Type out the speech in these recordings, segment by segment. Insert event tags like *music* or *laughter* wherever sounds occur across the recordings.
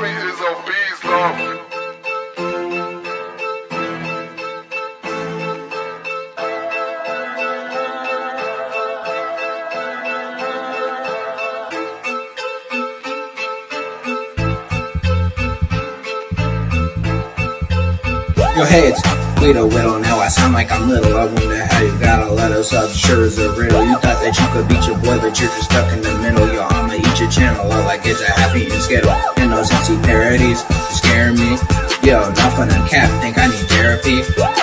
Is beast, love. Yo, hey, it's Guido Whittle. Now I sound like I'm little. I wonder how you got a letter up. Sure as a riddle. You thought that you could beat your boy, but you're just stuck in the middle. Yo, I'ma eat your channel up like it's a happy and skittle. And those empty parodies scaring me. Yo, not for the cap. Think I need therapy.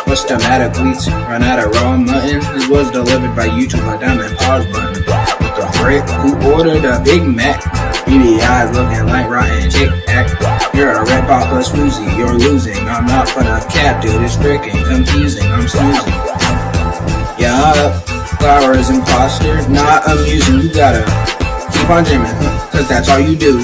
What's the matter, Gleets? Run out of raw mutton? This was delivered by YouTube. My diamond pause button. The frick? Who ordered a Big Mac? Beady eyes looking like rotten Tic Tac. You're a red papa smoozy, you're losing. I'm not for the cap, dude. It's freaking confusing. I'm snoozing. Yeah, flowers imposter, not amusing. You gotta keep on dreaming, cause that's all you do.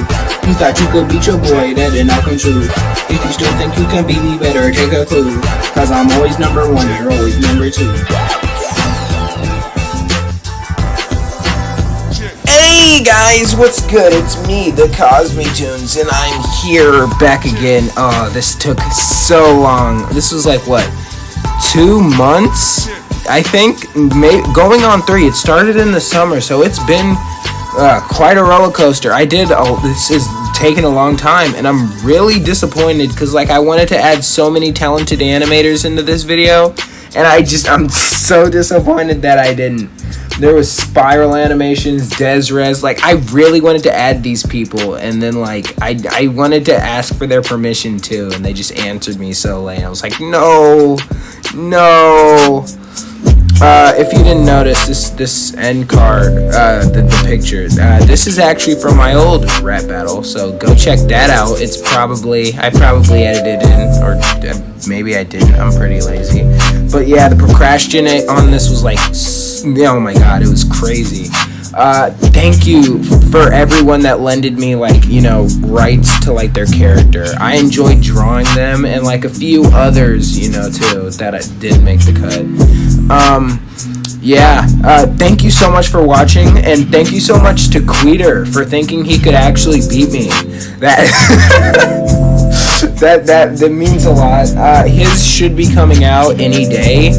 You thought you could beat your boy, that did not come true. If you still think you can beat me, better take a clue. Cause I'm always number one, you're always number two. Hey guys, what's good? It's me, the Cosme Tunes, and I'm here back again. Oh, this took so long. This was like what, two months? I think may- going on three. It started in the summer, so it's been uh, quite a roller coaster. I did. Oh, this is taking a long time, and I'm really disappointed because like I wanted to add so many talented animators into this video, and I just I'm so disappointed that I didn't. There was spiral animations, Desres. Like I really wanted to add these people, and then like I I wanted to ask for their permission too, and they just answered me so late. I was like, no, no. Uh, if you didn't notice this this end card, uh, the, the picture, uh, this is actually from my old rap battle. So go check that out. It's probably I probably edited in, or uh, maybe I didn't. I'm pretty lazy. But yeah, the procrastinate on this was like, oh my god, it was crazy. Uh, thank you for everyone that lended me like you know rights to like their character. I enjoyed drawing them and like a few others, you know, too that I did make the cut. Um, yeah. Uh, thank you so much for watching, and thank you so much to Queeter for thinking he could actually beat me. That. *laughs* that that that means a lot. Uh, his should be coming out any day.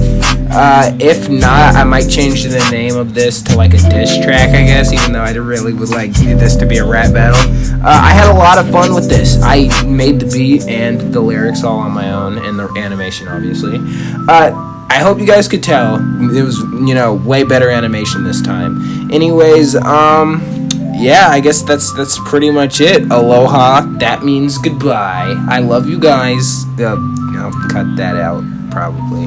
Uh, if not, I might change the name of this to like a diss track, I guess. Even though I really would like this to be a rap battle. Uh, I had a lot of fun with this. I made the beat and the lyrics all on my own, and the animation, obviously. I hope you guys could tell it was you know way better animation this time. Anyways, um yeah, I guess that's that's pretty much it. Aloha, that means goodbye. I love you guys. Uh, I'll cut that out probably.